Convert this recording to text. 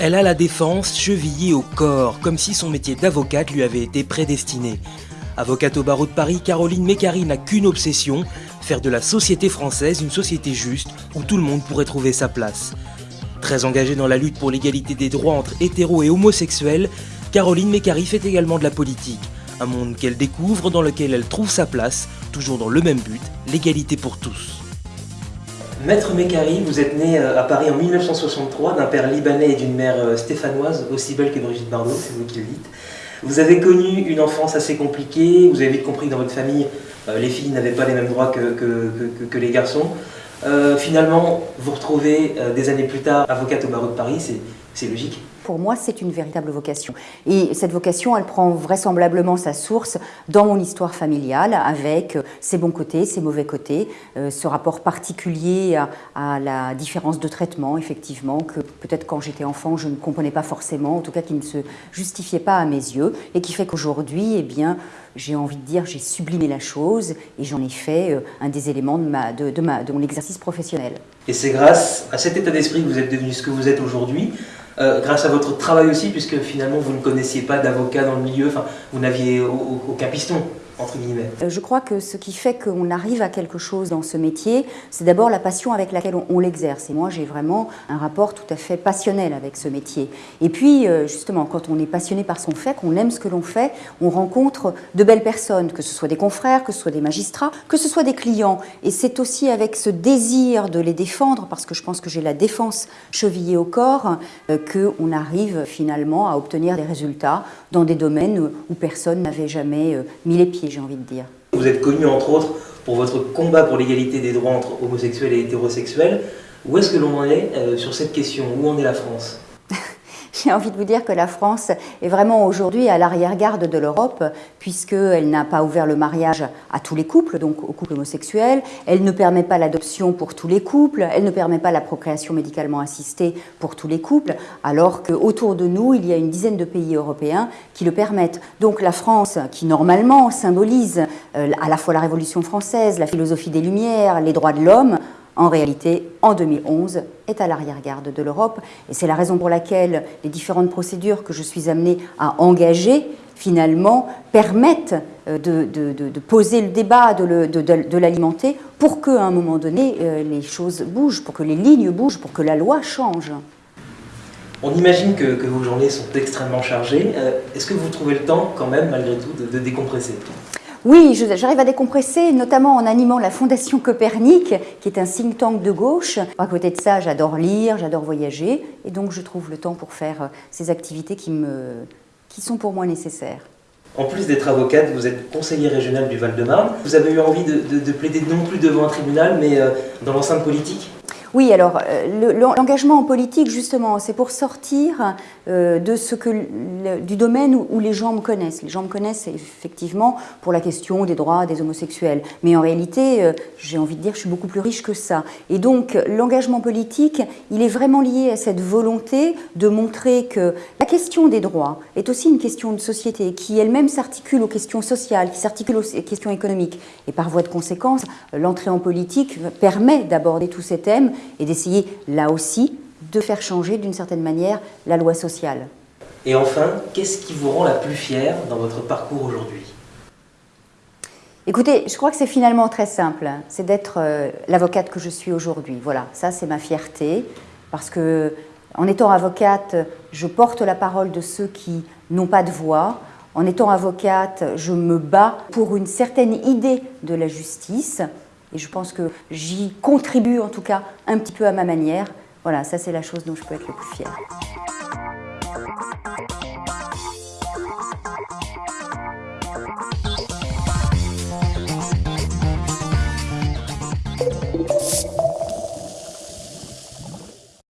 Elle a la défense chevillée au corps, comme si son métier d'avocate lui avait été prédestiné. Avocate au barreau de Paris, Caroline Mécari n'a qu'une obsession, faire de la société française une société juste où tout le monde pourrait trouver sa place. Très engagée dans la lutte pour l'égalité des droits entre hétéros et homosexuels, Caroline Mécari fait également de la politique, un monde qu'elle découvre dans lequel elle trouve sa place, toujours dans le même but, l'égalité pour tous. Maître Mécari, vous êtes né euh, à Paris en 1963 d'un père libanais et d'une mère euh, stéphanoise, aussi belle que Brigitte Bardot, c'est vous qui le dites. Vous avez connu une enfance assez compliquée, vous avez vite compris que dans votre famille, euh, les filles n'avaient pas les mêmes droits que, que, les garçons. finalement, vous retrouvez des années plus tard avocate au barreau de Paris, c'est logique pour moi, c'est une véritable vocation. Et cette vocation, elle prend vraisemblablement sa source dans mon histoire familiale, avec euh, ses bons côtés, ses mauvais côtés, euh, ce rapport particulier à, la différence de traitement, effectivement, que peut-être quand j'étais enfant, je ne comprenais pas forcément, en tout cas qui ne se justifiait pas à mes yeux, et qui fait qu'aujourd'hui, eh bien, j'ai envie de dire, j'ai sublimé la chose et j'en ai fait euh, un des éléments de, ma, de, de, ma, de mon exercice professionnel. Et c'est grâce à cet état d'esprit que vous êtes devenu ce que vous êtes aujourd'hui, euh, grâce à votre travail aussi, puisque finalement vous ne connaissiez pas d'avocat dans le milieu, enfin vous n'aviez aucun piston. Euh, je crois que ce qui fait qu'on arrive à quelque chose dans ce métier, c'est d'abord la passion avec laquelle on, l'exerce. Et moi, j'ai vraiment un rapport tout à fait passionnel avec ce métier. Et puis, euh, justement, quand on est passionné par son fait, qu'on aime ce que l'on fait, on rencontre de belles personnes, que ce soit des confrères, que ce soit des magistrats, que ce soit des clients. Et c'est aussi avec ce désir de les défendre, parce que je pense que j'ai la défense chevillée au corps, euh, qu'on arrive finalement à obtenir des résultats dans des domaines où personne n'avait jamais mis les pieds j'ai envie de dire. Vous êtes connu entre autres pour votre combat pour l'égalité des droits entre homosexuels et hétérosexuels. Où est-ce que l'on en est euh, sur cette question? Où en est la France? J'ai envie de vous dire que la France est vraiment aujourd'hui à l'arrière-garde de l'Europe, puisqu'elle n'a pas ouvert le mariage à tous les couples, donc aux couples homosexuels, elle ne permet pas l'adoption pour tous les couples, elle ne permet pas la procréation médicalement assistée pour tous les couples, alors qu'autour de nous, il y a une dizaine de pays européens qui le permettent. Donc la France, qui normalement symbolise euh, à la fois la Révolution française, la philosophie des Lumières, les droits de l'homme, en réalité, en 2011, est à l'arrière-garde de l'Europe. Et c'est la raison pour laquelle les différentes procédures que je suis amenée à engager, finalement, permettent euh, de, poser le débat, de, l'alimenter, pour qu'à un moment donné, euh, les choses bougent, pour que les lignes bougent, pour que la loi change. On imagine que, vos journées sont extrêmement chargées. Euh, est-ce que vous trouvez le temps, quand même, malgré tout, de décompresser? Oui, j'arrive à décompresser, notamment en animant la Fondation Copernic, qui est un think tank de gauche. À côté de ça, j'adore lire, j'adore voyager, et donc je trouve le temps pour faire euh, ces activités qui, me, qui sont pour moi nécessaires. En plus d'être avocate, vous êtes conseiller régional du Val-de-Marne. Vous avez eu envie de, plaider non plus devant un tribunal, mais euh, dans l'enceinte politique? Oui, alors euh, l'engagement en politique, justement, c'est pour sortir euh, de ce que, du domaine où, les gens me connaissent. Les gens me connaissent effectivement pour la question des droits des homosexuels. Mais en réalité, euh, j'ai envie de dire, je suis beaucoup plus riche que ça. Et donc, l'engagement politique, il est vraiment lié à cette volonté de montrer que la question des droits est aussi une question de société qui elle-même s'articule aux questions sociales, qui s'articule aux questions économiques. Et par voie de conséquence, l'entrée en politique permet d'aborder tous ces thèmes et d'essayer là aussi de faire changer d'une certaine manière la loi sociale. Et enfin, qu'est-ce qui vous rend la plus fière dans votre parcours aujourd'hui? Écoutez, je crois que c'est finalement très simple, c'est d'être euh, l'avocate que je suis aujourd'hui. Voilà, ça c'est ma fierté, parce que en étant avocate, je porte la parole de ceux qui n'ont pas de voix. En étant avocate, je me bats pour une certaine idée de la justice. Et je pense que j'y contribue en tout cas un petit peu à ma manière. Voilà, ça c'est la chose dont je peux être le plus fière.